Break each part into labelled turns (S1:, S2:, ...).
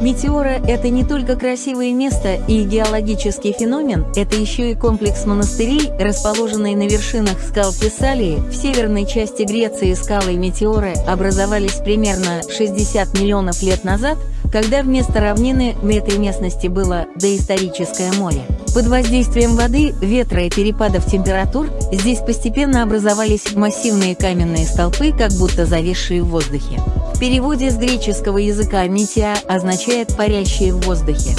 S1: Метеора – это не только красивое место и геологический феномен, это еще и комплекс монастырей, расположенный на вершинах скал Фессалии. В северной части Греции скалы Метеоры образовались примерно 60 миллионов лет назад, когда вместо равнины в этой местности было доисторическое море. Под воздействием воды, ветра и перепадов температур здесь постепенно образовались массивные каменные столпы, как будто зависшие в воздухе. В переводе с греческого языка «мития» означает «парящие в воздухе».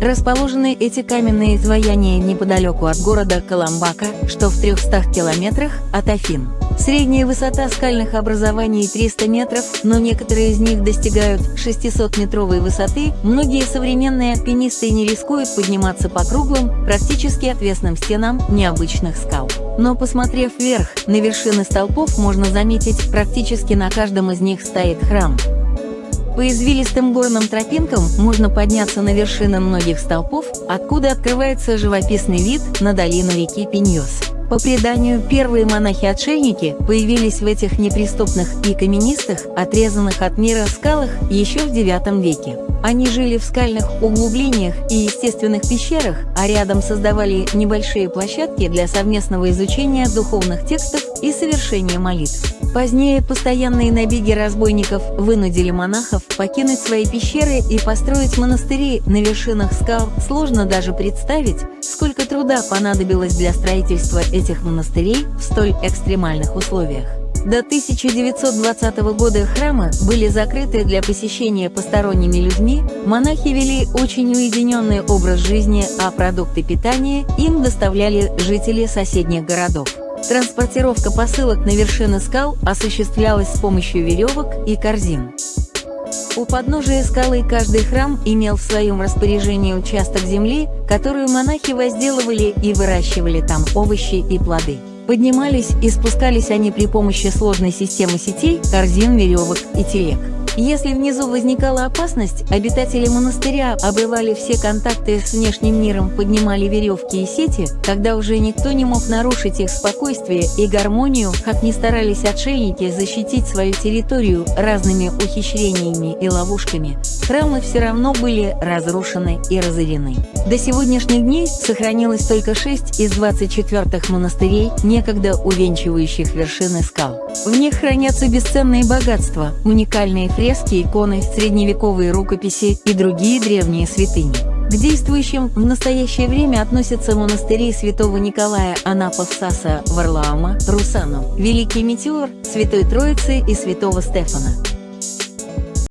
S1: Расположены эти каменные изваяния неподалеку от города Каламбака, что в 300 километрах от Афин. Средняя высота скальных образований 300 метров, но некоторые из них достигают 600-метровой высоты. Многие современные альпинисты не рискуют подниматься по круглым, практически отвесным стенам необычных скал. Но посмотрев вверх, на вершины столпов можно заметить, практически на каждом из них стоит храм. По извилистым горным тропинкам можно подняться на вершины многих столпов, откуда открывается живописный вид на долину реки Пеньос. По преданию, первые монахи-отшельники появились в этих неприступных и каменистых, отрезанных от мира скалах еще в IX веке. Они жили в скальных углублениях и естественных пещерах, а рядом создавали небольшие площадки для совместного изучения духовных текстов и совершения молитв. Позднее постоянные набеги разбойников вынудили монахов покинуть свои пещеры и построить монастыри на вершинах скал. Сложно даже представить, сколько труда понадобилось для строительства этих монастырей в столь экстремальных условиях. До 1920 года храмы были закрыты для посещения посторонними людьми, монахи вели очень уединенный образ жизни, а продукты питания им доставляли жители соседних городов. Транспортировка посылок на вершины скал осуществлялась с помощью веревок и корзин. У подножия скалы каждый храм имел в своем распоряжении участок земли, которую монахи возделывали и выращивали там овощи и плоды. Поднимались и спускались они при помощи сложной системы сетей, корзин, веревок и телег. Если внизу возникала опасность, обитатели монастыря обрывали все контакты с внешним миром, поднимали веревки и сети, когда уже никто не мог нарушить их спокойствие и гармонию, как ни старались отшельники защитить свою территорию разными ухищрениями и ловушками, храмы все равно были разрушены и разорены. До сегодняшних дней сохранилось только 6 из 24 монастырей, некогда увенчивающих вершины скал. В них хранятся бесценные богатства, уникальные фрески, иконы, средневековые рукописи и другие древние святыни. К действующим в настоящее время относятся монастыри святого Николая Анапа-Саса Варлаама, Русану, Великий Метеор, Святой Троицы и Святого Стефана.